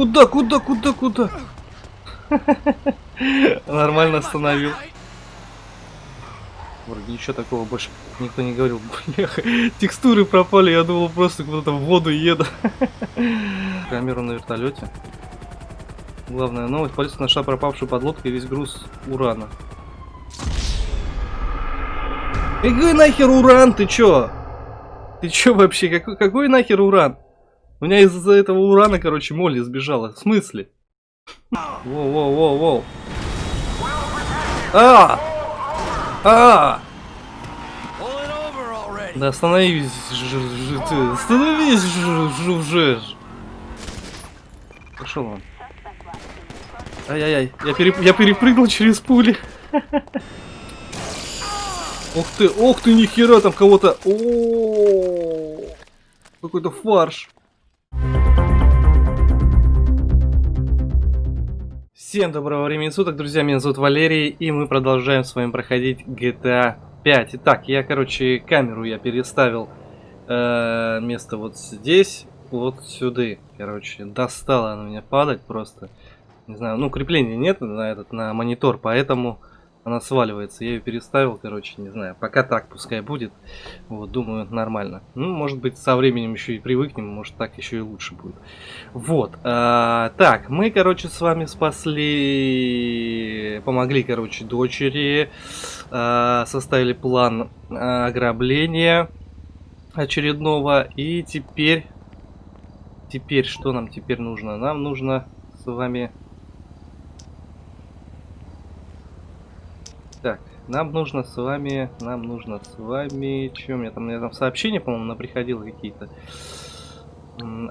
Куда, куда, куда, куда? Нормально остановил. Вроде ничего такого больше никто не говорил. Текстуры пропали, я думал просто куда-то в воду еду. Камеру на вертолете. Главная новость. Полиция нашла пропавшую подлодку и весь груз урана. Какой нахер уран, ты чё? Ты чё вообще? Какой, какой нахер уран? У меня из-за этого урана, короче, Молли сбежала. В смысле? Воу-воу-воу-воу. А! А! Да остановись, остановись, же. Пошел он. Ай-яй-яй, я, переп... я перепрыгнул через пули. Ух ты, ух ты, нихера там кого-то. Какой-то фарш. Всем доброго времени суток, друзья, меня зовут Валерий, и мы продолжаем с вами проходить GTA 5. Итак, я, короче, камеру я переставил э, место вот здесь, вот сюда. Короче, достало она меня падать просто. Не знаю, ну, крепления нет на этот, на монитор, поэтому она сваливается. Я ее переставил, короче, не знаю. Пока так, пускай будет. Вот, думаю, нормально. Ну, может быть, со временем еще и привыкнем, может, так еще и лучше будет. Вот. А, так, мы, короче, с вами спасли... Помогли, короче, дочери. А, составили план ограбления очередного. И теперь... Теперь, что нам теперь нужно? Нам нужно с вами Нам нужно с вами, нам нужно с вами, что у меня там, у меня там сообщения, по-моему, приходило какие-то.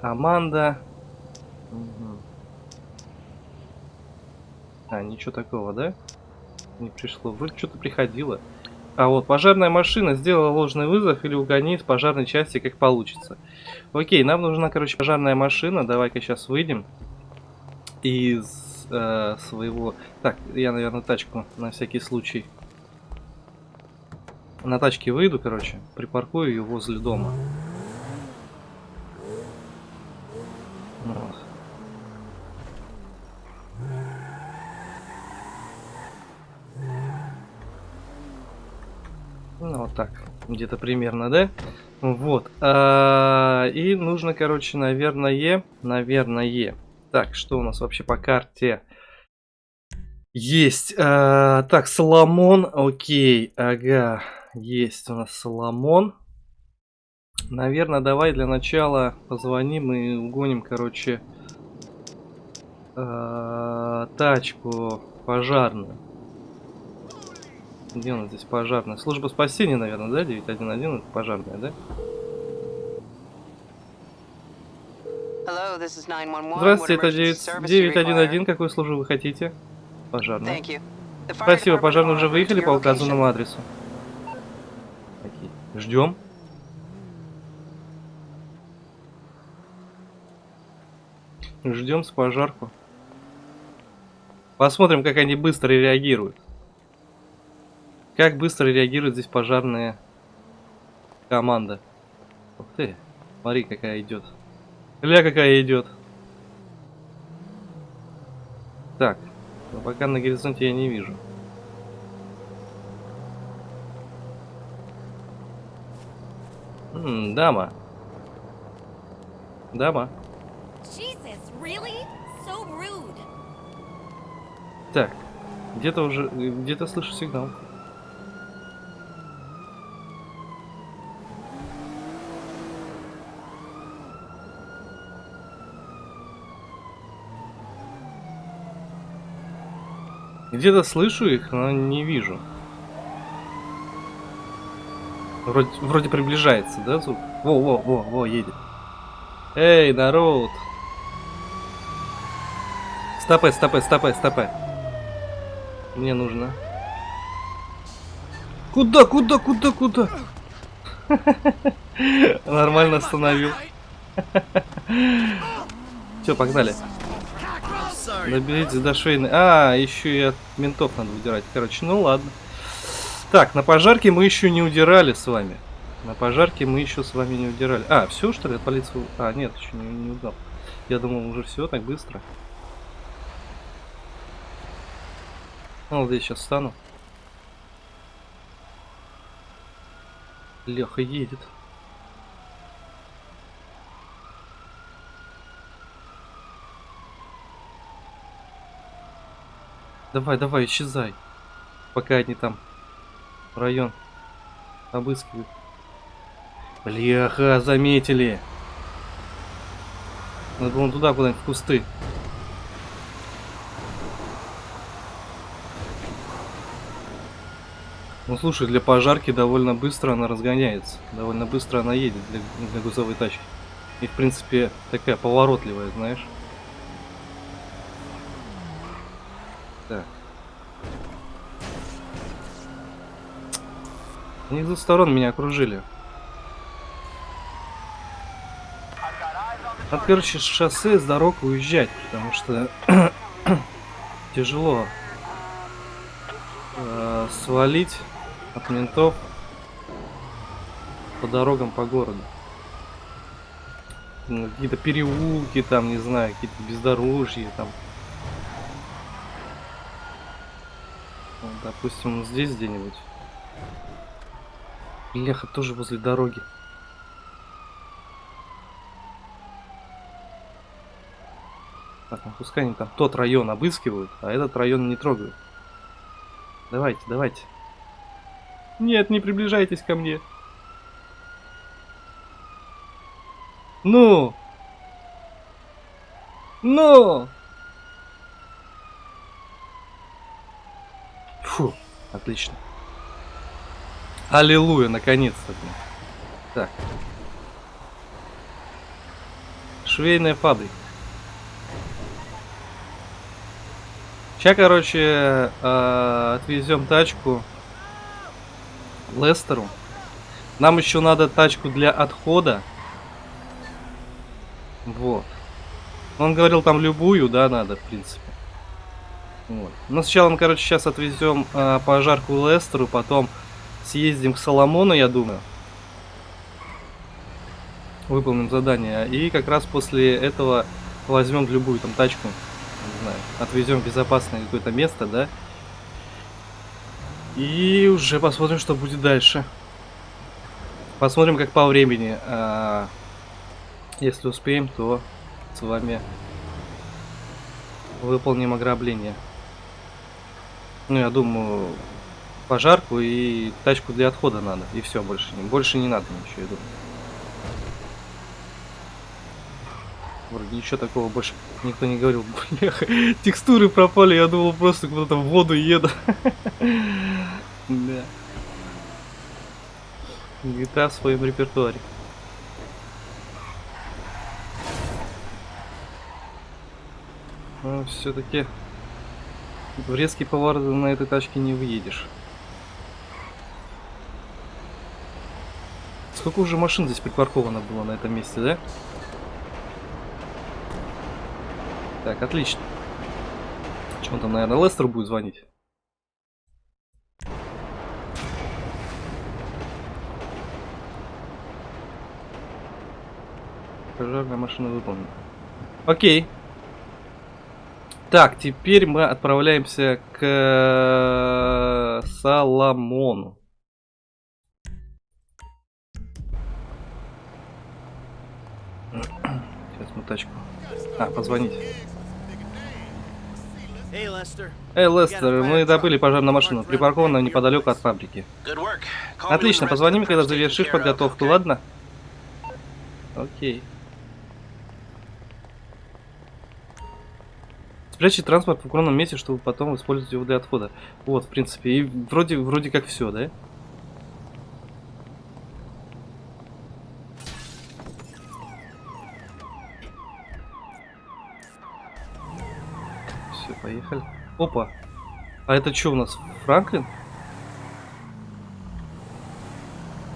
Аманда. Угу. А, ничего такого, да? Не пришло. Вроде что-то приходило. А вот, пожарная машина сделала ложный вызов или угони из пожарной части, как получится. Окей, нам нужна, короче, пожарная машина. Давай-ка сейчас выйдем из э, своего... Так, я, наверное, тачку на всякий случай на тачке выйду, короче, припаркую ее возле дома. Вот. Ну, вот так, где-то примерно, да? Вот. А, и нужно, короче, наверное, наверное. Так, что у нас вообще по карте? Есть. А, так, Соломон, окей, ага. Есть у нас Соломон. Наверное, давай для начала позвоним и угоним, короче, э, тачку пожарную. Где у нас здесь пожарная? Служба спасения, наверное, да? 911 это пожарная, да? Здравствуйте, это 911. Какую службу вы хотите? Пожарная. Спасибо, пожарные уже выехали по указанному адресу. Ждем. Ждем с пожарку. Посмотрим, как они быстро реагируют. Как быстро реагирует здесь пожарная команда. Ух ты, смотри, какая идет. Ля, какая идет. Так, но пока на горизонте я не вижу. М, дама. Дама. Так, где-то уже, где-то слышу сигнал. Где-то слышу их, но не вижу. Вроде, вроде приближается, да, звук? Во, во, во, во, едет. Эй, народ! Стопэ, стопэ, стопэ, стопэ. Мне нужно. Куда, куда, куда, куда? Нормально остановил. Все, погнали. Наберите до шейны. А, еще и от ментов надо удирать. Короче, ну ладно. Так, на пожарке мы еще не удирали с вами. На пожарке мы еще с вами не удирали. А, все что ли, от полиции? А, нет, еще не, не удал. Я думал, уже все так быстро. Ну, вот я сейчас встану. Леха едет. Давай, давай, исчезай. Пока они там район обыскивают. Бляха, заметили. Надо было туда куда-нибудь в кусты. Ну слушай, для пожарки довольно быстро она разгоняется. Довольно быстро она едет для, для грузовой тачки. И в принципе такая поворотливая, знаешь. Они с двух сторон меня окружили. От, короче, шоссе с дорог уезжать, потому что тяжело э, свалить от ментов по дорогам по городу. Ну, какие-то переулки там, не знаю, какие-то бездорожья там. Допустим, здесь где-нибудь. Леха тоже возле дороги. Так, ну пускай они там тот район обыскивают, а этот район не трогают. Давайте, давайте. Нет, не приближайтесь ко мне. Ну! Ну! Фу, отлично. Аллилуйя, наконец-то. Так. Швейная фабрика. Сейчас, короче, э, отвезем тачку Лестеру. Нам еще надо тачку для отхода. Вот. Он говорил, там любую, да, надо, в принципе. Вот. Но сначала мы, короче, сейчас отвезем э, пожарку Лестеру, потом съездим к Соломону, я думаю. Выполним задание. И как раз после этого возьмем любую там тачку не знаю, отвезем в безопасное какое-то место, да? И уже посмотрим, что будет дальше. Посмотрим, как по времени. А, если успеем, то с вами выполним ограбление. Ну, я думаю, пожарку и тачку для отхода надо. И все, больше, больше не надо ничего, думаю. Вроде ничего такого больше никто не говорил. Бляха, текстуры пропали, я думал просто куда-то в воду еду. Да. GTA в своем репертуаре. Но все-таки в резкий поворот на этой тачке не выедешь. Сколько уже машин здесь припарковано было на этом месте, да? Так, отлично. Что он там, наверное, Лестер будет звонить? Пожарная машина выполнена. Окей. Так, теперь мы отправляемся к Соломону. Тачку. А, позвонить. Эй, Лестер, мы добыли пожарную машину, припаркованную неподалеку от фабрики. Отлично, позвони мне, когда завершишь подготовку, ладно? Окей. Спрячьте транспорт в укромном месте, чтобы потом использовать его для отхода. Вот, в принципе, и вроде, вроде как все, да? Поехали. Опа. А это что у нас? Франклин?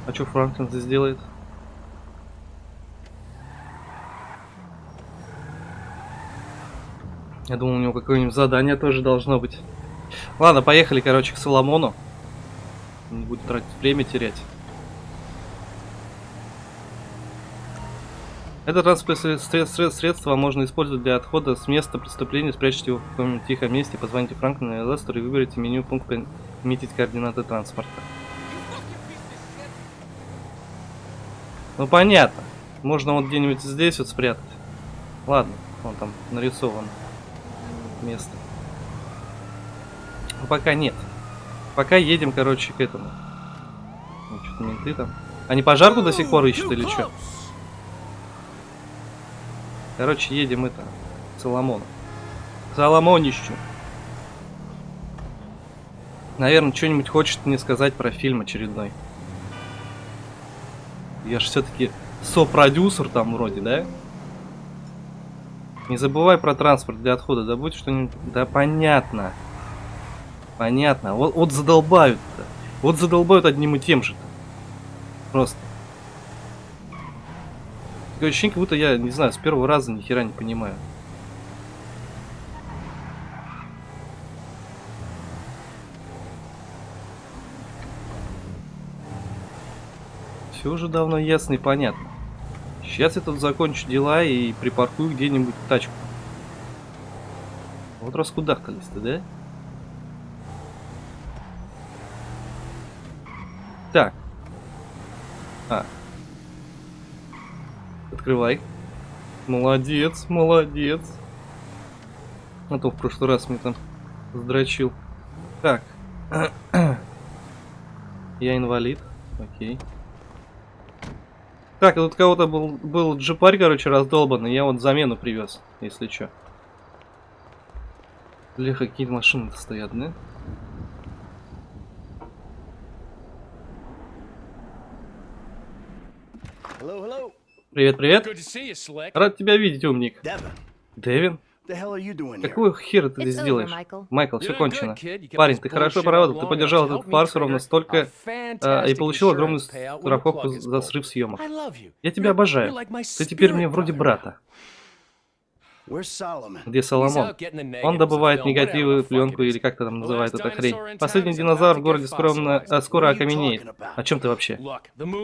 А что Франклин здесь делает? Я думал, у него какое-нибудь задание тоже должно быть. Ладно, поехали, короче, к Соломону. Не будет тратить время терять. Это транспортное средство, можно использовать для отхода с места преступления. Спрячьте его в каком-нибудь тихом месте, позвоните Франклину и Лестеру и выберите меню пункт «Пометить координаты транспорта». Ну понятно. Можно вот где-нибудь здесь вот спрятать. Ладно, он там нарисован место. Но пока нет. Пока едем, короче, к этому. Ну, что-то менты там. Они пожарку до сих пор ищут или что? Короче, едем это. Соломон. Соломонищу. Наверное, что-нибудь хочет мне сказать про фильм очередной. Я же все-таки сопродюсер там вроде, да? Не забывай про транспорт для отхода. Да будет что-нибудь... Да понятно. Понятно. Вот, вот задолбают-то. Вот задолбают одним и тем же. -то. Просто. Такое ощущение, как будто я, не знаю, с первого раза ни хера не понимаю. Все уже давно ясно и понятно. Сейчас я тут закончу дела и припаркую где-нибудь тачку. Вот раскудахтались-то, да? Так. А, Открывай. Молодец, молодец. А то в прошлый раз мне там сдрочил. Так. Я инвалид. Окей. Так, тут кого-то был, был джипарь, короче, раздолбанный. Я вот замену привез, если что. Бля, какие машины-то стоят, да? Привет, привет. Рад тебя видеть, умник. Дэвин? here? Какого хера ты здесь делаешь? Майкл, все кончено. Парень, ты хорошо поработал. Ты поддержал этот фарс ровно столько а, и получил огромную страховку за срыв съемок. Я тебя обожаю. Ты теперь мне вроде брата. Где Соломон? Он добывает негативы, fuck пленку или как то там называют эта хрень. Последний динозавр в городе скромно, а, скоро окаменеет. О чем ты вообще?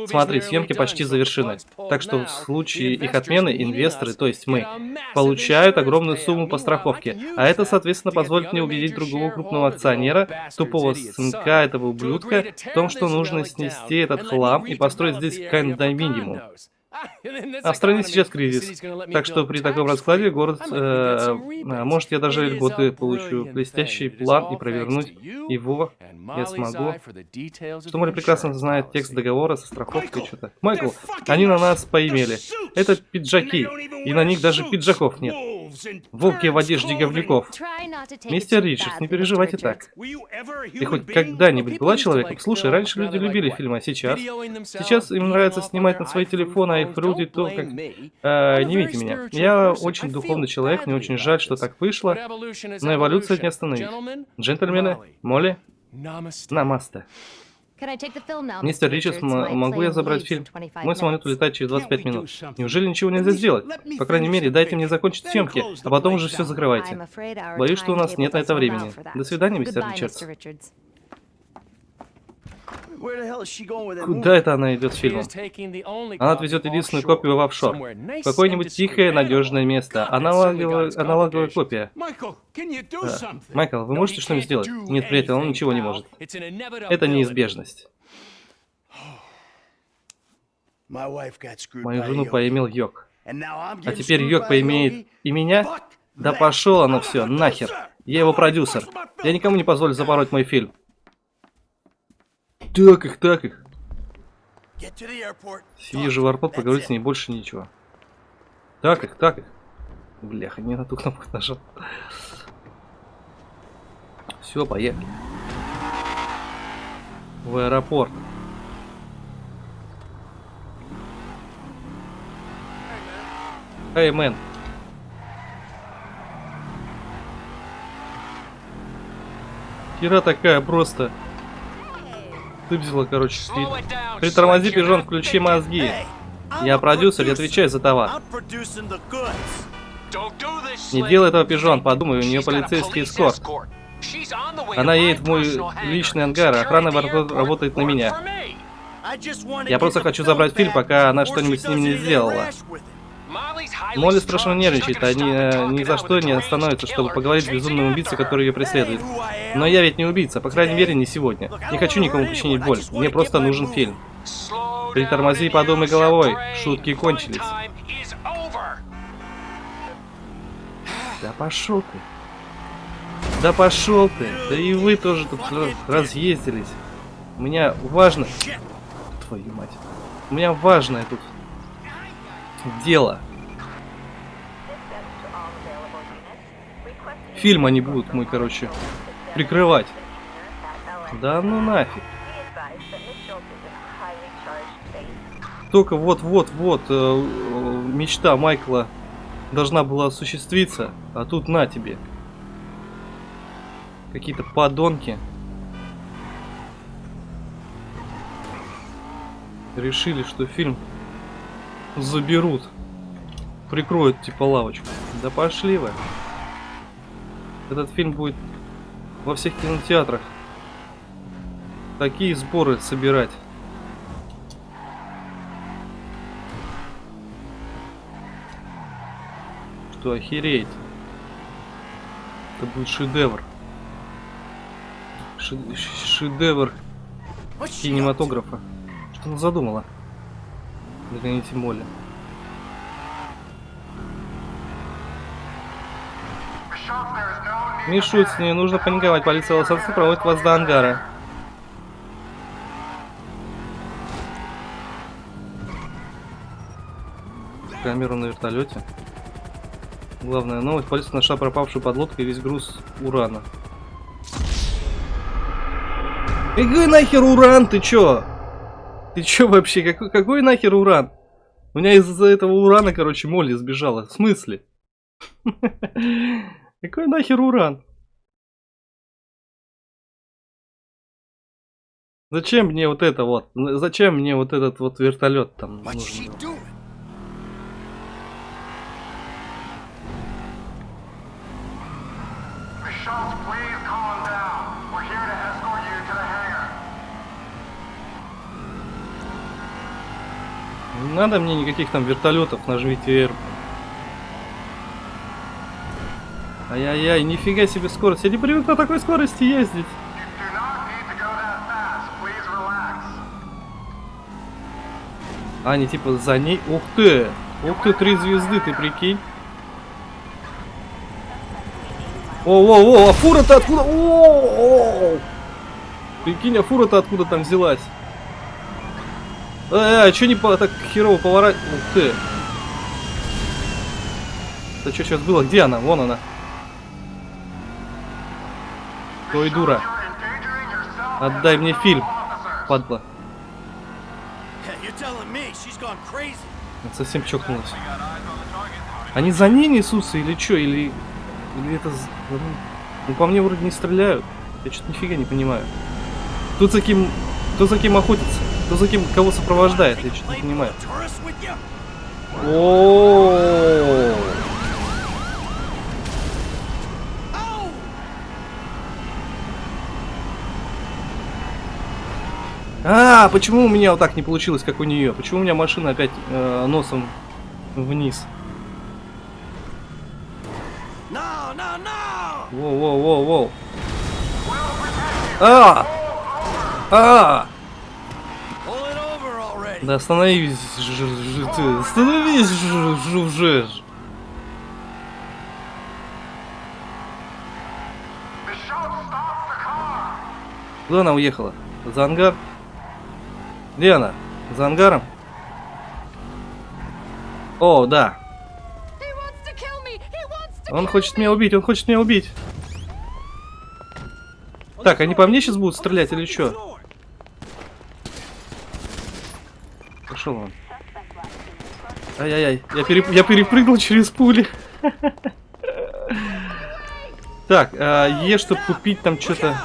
Смотри, съемки почти завершены. Так что в случае их отмены инвесторы, то есть мы, получают огромную сумму по страховке. А это, соответственно, позволит мне убедить другого крупного акционера, тупого сынка этого ублюдка, в том, что нужно снести этот хлам и построить здесь the А в стране сейчас кризис. Так что при таком раскладе город, э, э, может, я даже льготы получу. Блестящий план и провернуть его я смогу. Что Море прекрасно знает текст договора со страховкой что-то. Майкл, они на нас поимели. Это пиджаки. И на них даже пиджаков нет. Волки в одежде говнюков. Мистер too Ричардс, не переживайте так. Ты хоть когда-нибудь была человеком? Слушай, раньше люди любили фильмы, а сейчас? Сейчас им нравится снимать на свои телефоны, phones. айфруди, Don't то, как... Э, не видите меня. Я очень духовный человек, мне очень жаль, что так вышло. Но evolution. не остановить. Джентльмены. Молли, Namaste. намасте. Can I take the film now, Мистер. Ричардс, могу я забрать фильм? in 25 Мой самолет minutes. улетает через 25 Can't we do минут. Неужели ничего нельзя сделать? По крайней мере, the дайте мне закончить съемки, а the потом уже все закрывайте. I'm afraid our Боюсь, что у нас нет на это времени. До свидания, мистер Ричардс. Куда это она идет с фильмом? Она отвезет единственную копию в офшор. В какое-нибудь тихое, надежное место. Аналоговая, аналоговая копия. Да. Майкл, вы можете что-нибудь сделать? Нет, приятель, он ничего не может. Это неизбежность. Мою жену поимел Йог. А теперь Йог поимеет и меня? Да пошел оно все, нахер. Я его продюсер. Я никому не позволю запороть мой фильм. Так их, так их. Съезжу в аэропорт, поговорить с ней, больше ничего. Так их, так их. Бляха, не на ту кнопку нажал. Все, поехали. В аэропорт. Эй, мэн. Хера такая просто. Выписала, короче, спит. Притормози, пижон, включи мозги. Я продюсер, я отвечаю за товар. Не делай этого, пижон, подумай, у нее полицейский эскорт. Она едет в мой личный ангар, охрана работает на меня. Я просто хочу забрать фильм, пока она что-нибудь с ним не сделала. Молли страшно нервничает, они э, ни за что не остановятся, чтобы поговорить с безумным убийцей, который ее преследует. Но я ведь не убийца, по крайней мере, не сегодня. Не хочу никому причинить боль, мне просто нужен фильм. Притормози и подумай головой, шутки кончились. Да пошел ты. Да пошел ты. Да и вы тоже тут раз- разъездились. У меня важно... Твою мать. У меня важное тут дело. Фильм они будут мой, короче, прикрывать. Да ну нафиг. Только вот-вот-вот э, э, мечта Майкла должна была осуществиться, а тут на тебе. Какие-то подонки. Решили, что фильм заберут. Прикроют типа лавочку. Да пошли вы. Этот фильм будет во всех кинотеатрах. Такие сборы собирать. Что охереть. Это будет шедевр. Ше- ш- шедевр кинематографа. Что она задумала? Догоните Молли. Не шуть с ней, нужно паниковать. Полиция Лос-Анджелеса проводит вас до ангара. Камеру на вертолете. Главная новость. Полиция нашла пропавшую подлодку и весь груз урана. Какой нахер уран? Ты чё? Ты чё вообще? Какой, какой нахер уран? У меня из-за этого урана, короче, Молли сбежала. В смысле? Какой нахер уран? Зачем мне вот это вот? Зачем мне вот этот вот вертолет там нужен? Надо мне никаких там вертолетов, нажмите R. Ай-яй-яй, нифига себе скорость. Я не привык на такой скорости ездить. А, не типа за ней. Ух ты! Ух ты, три звезды, ты прикинь. О-о-о, а фура-то откуда? О-о-о! Прикинь, а фура-то откуда там взялась? Э, а, чё не по так херово поворачивать? Ух ты! Это что сейчас было? Где она? Вон она. Ой, дура. Отдай мне фильм, падла. Совсем чокнулась. Они за ней несутся или что? Или, или это... Ну, ну, по мне вроде не стреляют. Я что-то нифига не понимаю. Кто за кем... Кто за кем охотится? Кто за кем кого сопровождает? Я что-то не понимаю. With you? О. Oh! А, почему у меня вот так не получилось, как у нее? Почему у меня машина опять э, носом вниз? Воу-воу-воу-воу. А! А! Да остановись, ты, остановись уже. Куда она уехала? За ангар? Где она? За ангаром? О, да. Он хочет меня убить, он хочет меня убить. Так, они по мне сейчас будут стрелять или что? Пошел он. Ай-яй-яй, я, переп- я перепрыгнул через пули. Так, а, Е, чтобы купить там что-то.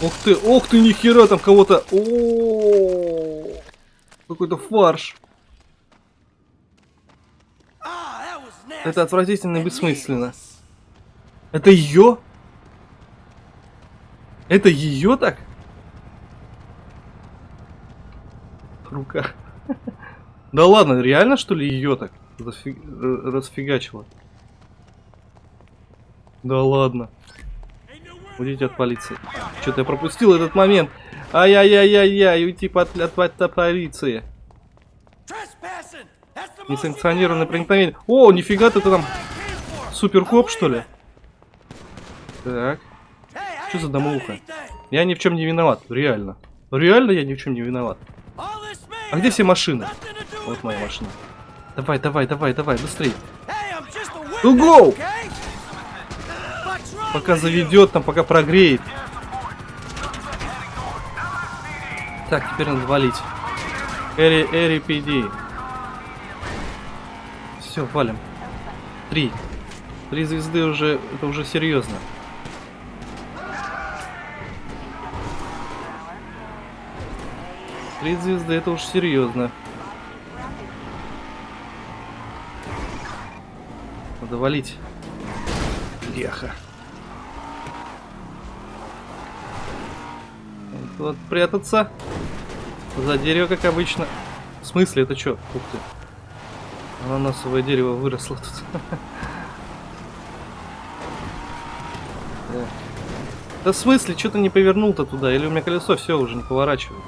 Ух ты, ух ты, нихера там кого-то. Какой-то фарш. Это отвратительно и бессмысленно. Это ее? Это ее так? Рука. Да ладно, реально что ли ее так зафи- р- расфигачило? Да ладно. Уйдите от полиции. Что-то я пропустил этот момент. Ай-яй-яй-яй-яй, уйти под, от, от- от полиции. Несанкционированное проникновение. О, нифига ты там суперкоп, что ли? Так. Что за домовуха? Я ни в чем не виноват, реально. Реально я ни в чем не виноват. А где все машины? Вот моя машина. Давай, давай, давай, давай, быстрей. Ну, гоу! Пока заведет, там, пока прогреет. Так, теперь надо валить. Эри, Эри, PD. Все, валим. Три. Три звезды уже, это уже серьезно. Три звезды, это уж серьезно. Надо валить. Леха. Вот прятаться. За дерево, как обычно. В смысле, это что? Ух ты. Ананасовое дерево выросло тут. Да. В смысле, что ты не повернул-то туда? Или у меня колесо все уже не поворачивает?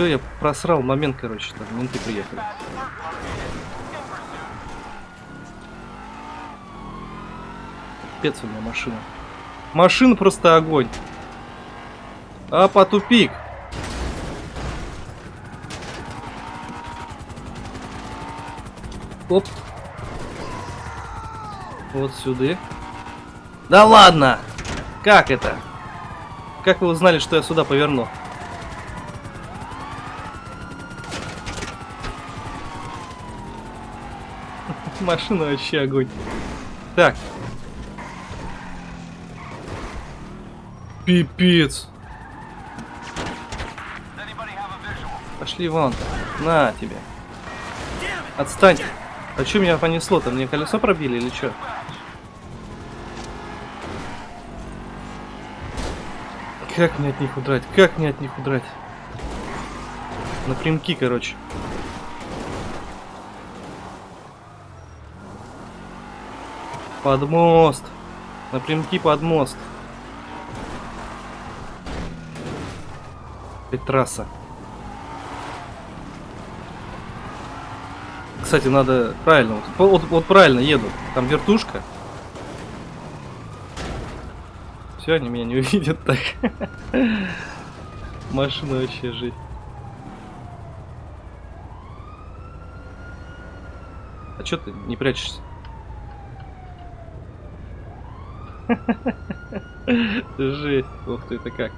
Все, я просрал момент, короче, там менты приехали. Пец у меня машина. Машина просто огонь. А по тупик. Оп. Вот сюда. Да ладно! Как это? Как вы узнали, что я сюда поверну? Машина вообще огонь. Так. Пипец. Пошли вон. На тебе. Отстань. А что меня понесло-то? Мне колесо пробили или что? Как мне от них удрать? Как мне от них удрать? Напрямки, короче. Под мост. Напрямки под мост. Опять трасса. Кстати, надо правильно. Вот, вот, вот правильно еду. Там вертушка. Все, они меня не увидят так. Машина вообще жить. А чё ты не прячешься? Жесть. Ух ты, это как?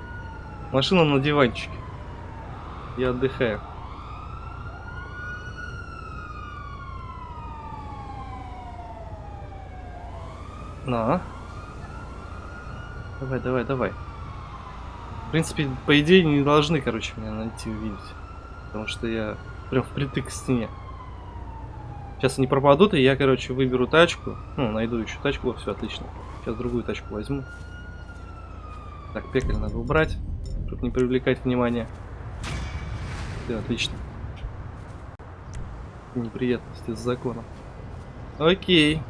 Машина на диванчике. Я отдыхаю. На. Давай, давай, давай. В принципе, по идее, не должны, короче, меня найти увидеть. Потому что я прям впритык к стене. Сейчас они пропадут, и я, короче, выберу тачку. Ну, найду еще тачку, все отлично. Сейчас другую тачку возьму. Так, пекарь надо убрать, чтобы не привлекать внимание. Все, отлично. Неприятности с законом. Окей.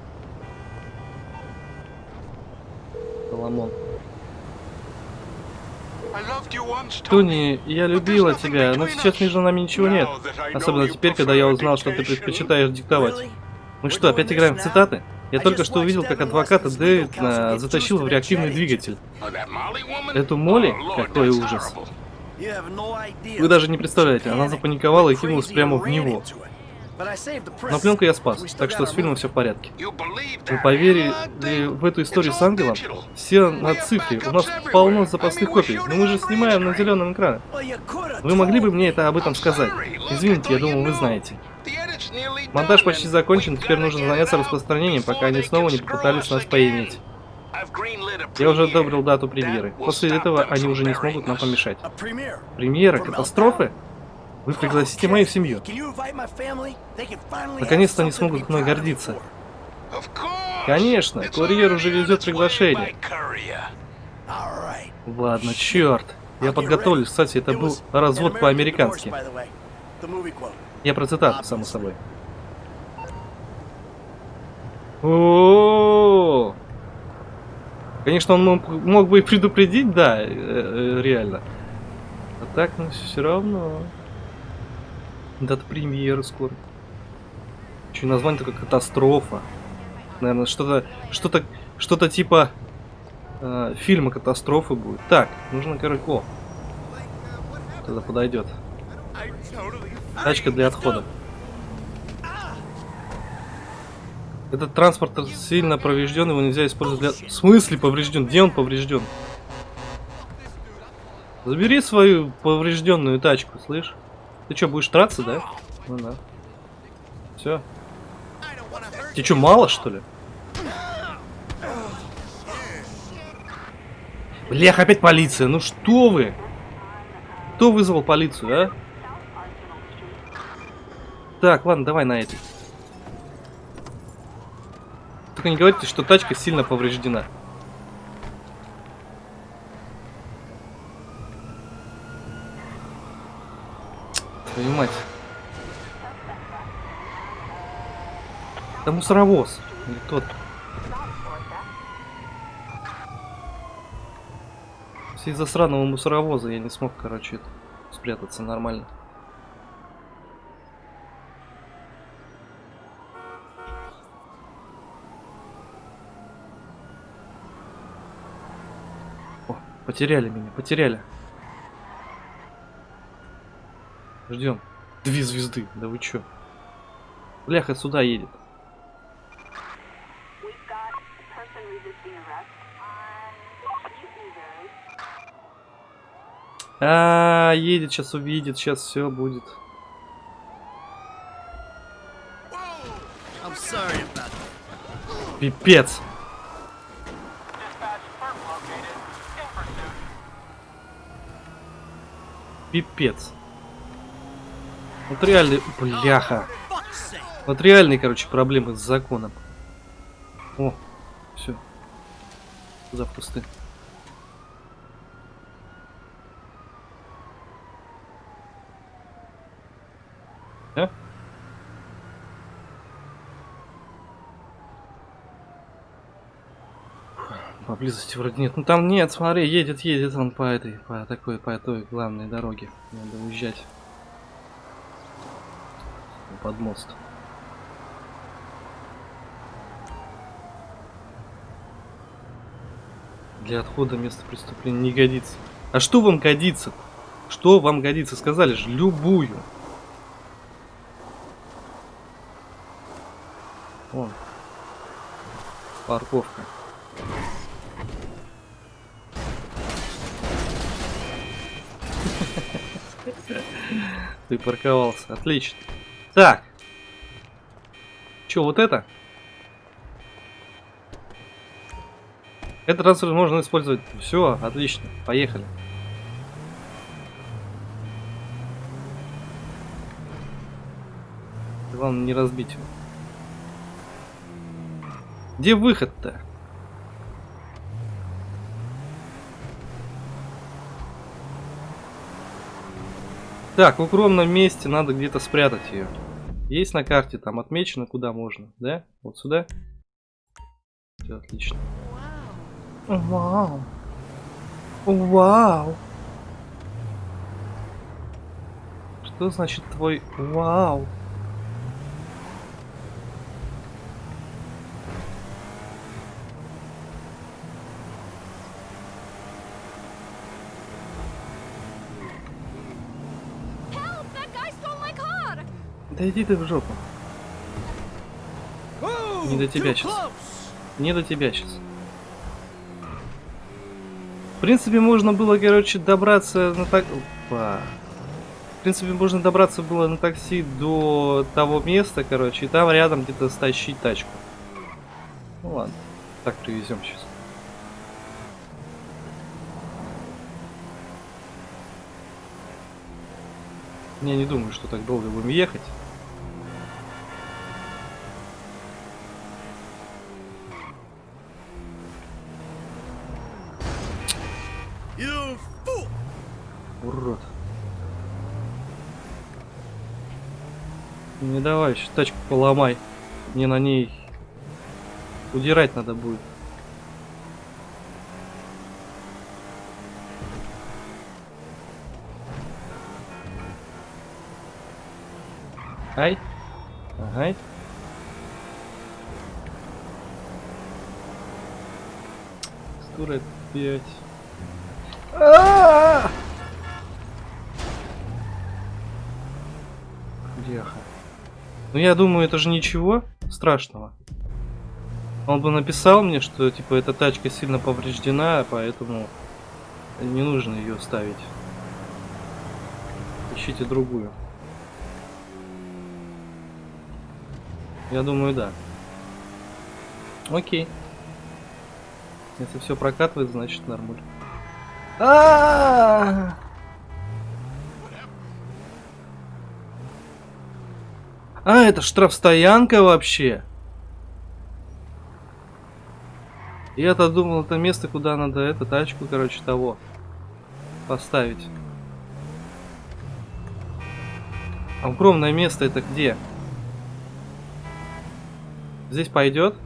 Соломон. Тони, я любила тебя, но сейчас между нами ничего нет. Особенно теперь, когда я узнал, что ты предпочитаешь диктовать. Мы что, опять играем в цитаты? Я только что увидел, как адвоката Дэвид а, затащил в реактивный двигатель. Эту Молли? Какой ужас. Вы даже не представляете, она запаниковала и кинулась прямо в него. Но пленку я спас, так что с фильмом все в порядке. Вы поверили в эту историю с ангелом? Все на цифре, у нас полно запасных копий, но мы же снимаем на зеленом экране. Вы могли бы мне это об этом сказать? Извините, я думал, вы знаете. Монтаж почти закончен, теперь нужно заняться распространением, пока они снова не попытались нас поиметь. Я уже одобрил дату премьеры. После этого они уже не смогут нам помешать. Премьера? Катастрофы? Вы пригласите мою семью. Наконец-то они смогут мной гордиться. Конечно, курьер уже везет приглашение. Ладно, черт. Я подготовлюсь, кстати, это был развод по-американски. Я про цитату, само собой. О, Конечно, он мог, мог бы и предупредить, да, э, э, реально. А так, ну, все равно. Дата премьеры скоро. Еще название такое катастрофа. Наверное, что-то, что-то, что-то типа э, фильма катастрофы будет. Так, нужно, короче, о, тогда подойдет. Тачка для отхода. Этот транспорт сильно поврежден, его нельзя использовать для... В смысле поврежден? Где он поврежден? Забери свою поврежденную тачку, слышь? Ты что, будешь драться, да? Ну да. Все. Тебе что, мало, что ли? Блях, опять полиция. Ну что вы? Кто вызвал полицию, а? Так, ладно, давай на этой. Только не говорите, что тачка сильно повреждена. Твою мать. Это мусоровоз. Или тот. Из-за сраного мусоровоза я не смог, короче, спрятаться нормально. О, потеряли меня, потеряли. Ждем. Две звезды, да вы чё? Бляха сюда едет. On Newtonbury. А, едет, сейчас увидит, сейчас все будет. Пипец. Пипец. Вот реальный... Бляха. Вот реальные, короче, проблемы с законом. О, все. За Поблизости вроде нет. Ну там нет, смотри, едет, едет он по этой, по такой, по той главной дороге. Надо уезжать. Под мост. Для отхода места преступления не годится. А что вам годится? Что вам годится? Сказали же, любую. Вон. Парковка. Ты парковался. Отлично. Так. Че, вот это? Этот трансфер можно использовать. Все, отлично. Поехали. Главное не разбить его. Где выход-то? Так, в укромном месте надо где-то спрятать ее. Есть на карте, там отмечено, куда можно, да? Вот сюда. Все отлично. Вау. Вау. Что значит твой вау? Да иди ты в жопу. Не до тебя сейчас. Не до тебя сейчас. В принципе, можно было, короче, добраться на так... Опа. В принципе, можно добраться было на такси до того места, короче, и там рядом где-то стащить тачку. Ну ладно, так привезем сейчас. Я не думаю, что так долго будем ехать. Fool! Урод. Не давай, еще тачку поломай. Мне на ней удирать надо будет. Ай. Ага. Скоро опять. А-а-а! Бляха. Ну я думаю, это же ничего страшного. Он бы написал мне, что типа эта тачка сильно повреждена, поэтому не нужно ее ставить. Ищите другую. Я думаю, да. Окей. Если все прокатывает, значит нормуль. А-а-а! А, это штрафстоянка вообще. Я-то думал, это место, куда надо эту тачку, короче, того поставить. А Огромное место это где? Здесь пойдет?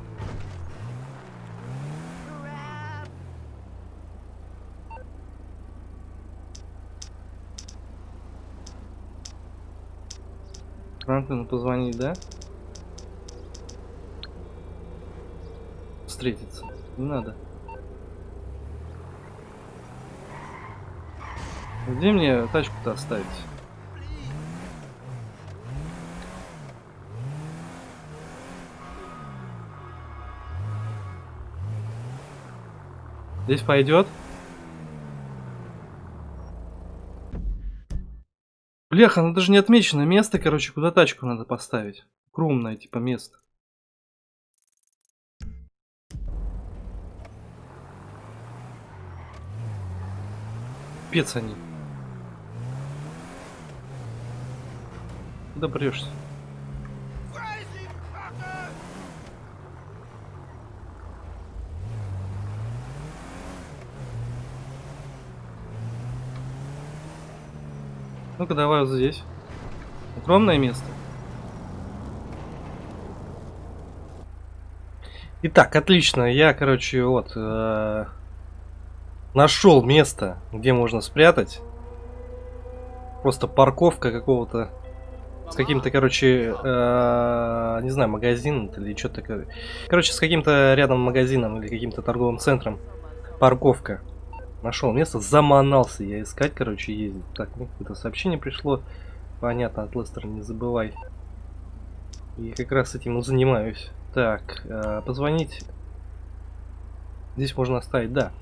Франклину позвонить, да? Встретиться. Не надо. Где мне тачку-то оставить? Здесь пойдет? Бляха, ну даже не отмечено место, короче, куда тачку надо поставить. Крумное, типа, место. Пец они. Куда прешься? Ну-ка давай вот здесь. Укромное место. Итак, отлично. Я, короче, вот э, нашел место, где можно спрятать. Просто парковка какого-то с каким-то, короче, э, не знаю, магазин или что-то такое. Короче, с каким-то рядом магазином или каким-то торговым центром. Парковка. Нашел место, заманался я искать, короче, ездить. Так, ну, какое-то сообщение пришло. Понятно, от Лестера не забывай. И как раз этим и занимаюсь. Так, э, позвонить. Здесь можно оставить, да.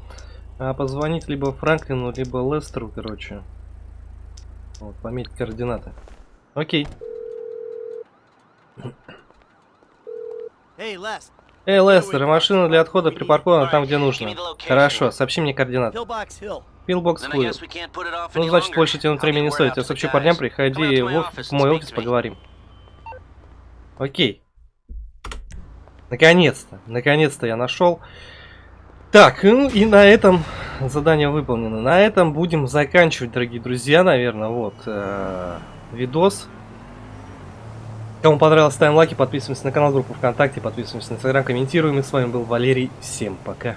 А позвонить либо Франклину, либо Лестеру, короче. Вот, пометить координаты. Окей. Hey, Les. Эй, Лестер, машина для отхода припаркована там, где нужно. Хорошо, сообщи мне координаты. Пилбокс Хулил. Ну, значит, больше тянуть времени не стоит. Я сообщу парням, приходи в, офис, в мой офис, поговорим. Окей. Наконец-то, наконец-то я нашел. Так, ну и на этом задание выполнено. На этом будем заканчивать, дорогие друзья, наверное, вот, э, видос. Кому понравилось, ставим лайки, подписываемся на канал, группу ВКонтакте, подписываемся на Инстаграм, комментируем. И с вами был Валерий. Всем пока.